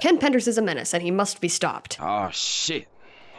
Ken Penders is a menace and he must be stopped. Oh shit.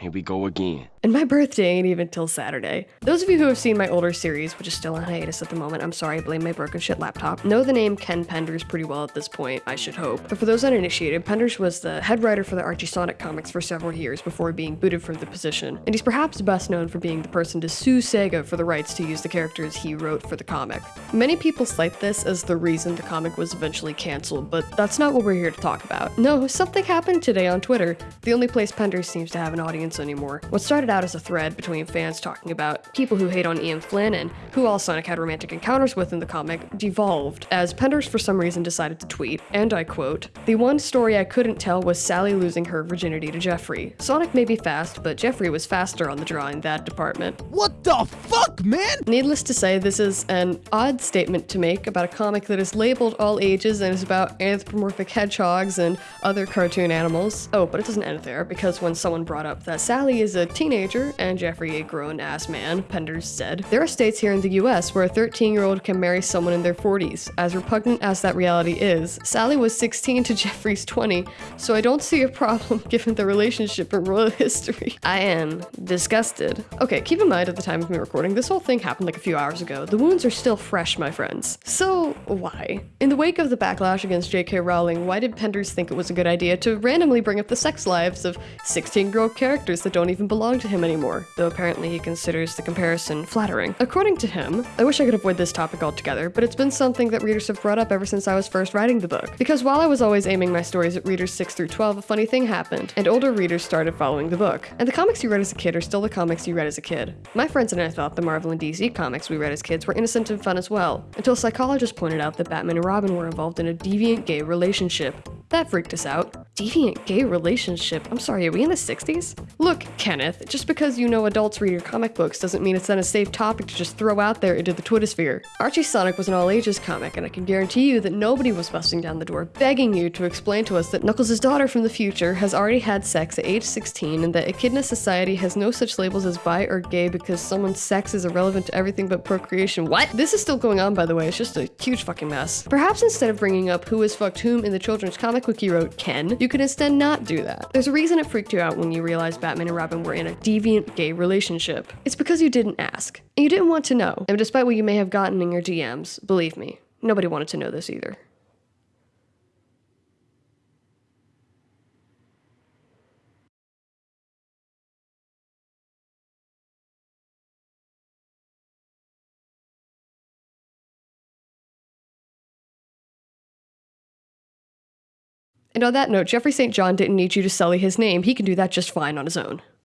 Here we go again. And my birthday ain't even till Saturday. Those of you who have seen my older series, which is still on hiatus at the moment, I'm sorry, I blame my broken shit laptop, know the name Ken Penders pretty well at this point, I should hope. But for those uninitiated, Penders was the head writer for the Archie Sonic comics for several years before being booted from the position, and he's perhaps best known for being the person to sue Sega for the rights to use the characters he wrote for the comic. Many people cite this as the reason the comic was eventually cancelled, but that's not what we're here to talk about. No, something happened today on Twitter, the only place Penders seems to have an audience anymore. What started out as a thread between fans talking about people who hate on Ian Flynn and who all Sonic had romantic encounters with in the comic devolved as Penders for some reason decided to tweet, and I quote, The one story I couldn't tell was Sally losing her virginity to Geoffrey. Sonic may be fast, but Geoffrey was faster on the draw in that department. What the fuck, man? Needless to say, this is an odd statement to make about a comic that is labeled all ages and is about anthropomorphic hedgehogs and other cartoon animals. Oh, but it doesn't end there, because when someone brought up that Sally is a teenager and Geoffrey a grown-ass man, Penders said, There are states here in the US where a 13-year-old can marry someone in their 40s. As repugnant as that reality is, Sally was 16 to Geoffrey's 20, so I don't see a problem given the relationship in royal history. I am disgusted. Okay, keep in mind at the time of me recording, this whole thing happened like a few hours ago. The wounds are still fresh, my friends. So, why? In the wake of the backlash against J.K. Rowling, why did Penders think it was a good idea to randomly bring up the sex lives of 16-year-old characters that don't even belong to him anymore? Though apparently he considers the comparison flattering. According to him, I wish I could avoid this topic altogether, but it's been something that readers have brought up ever since I was first writing the book. Because while I was always aiming my stories at readers 6 through 12, a funny thing happened, and older readers started following the book. And the comics you read as a kid are still the comics you read as a kid. My friends and I thought the Marvel and DC comics we read as kids were innocent and fun as well, until psychologists pointed out that Batman and Robin were involved in a deviant gay relationship. That freaked us out. Deviant gay relationship? I'm sorry, are we in the 60s? Look, Kenneth, just because you know adults read your comic books doesn't mean it's then a safe topic to just throw out there into the Twittersphere. Archie Sonic was an all-ages comic, and I can guarantee you that nobody was busting down the door begging you to explain to us that Knuckles' daughter from the future has already had sex at age 16 and that Echidna society has no such labels as bi or gay because someone's sex is irrelevant to everything but procreation. What? This is still going on, by the way. It's just a huge fucking mess. Perhaps instead of bringing up who has fucked whom in the children's comic book you wrote, Ken, you could instead not do that. There's a reason it freaked you out when you realized Batman and Robin were in a deviant gay relationship. It's because you didn't ask, and you didn't want to know. And despite what you may have gotten in your DMs, believe me, nobody wanted to know this either. And on that note, Geoffrey St. John didn't need you to sully his name. He can do that just fine on his own.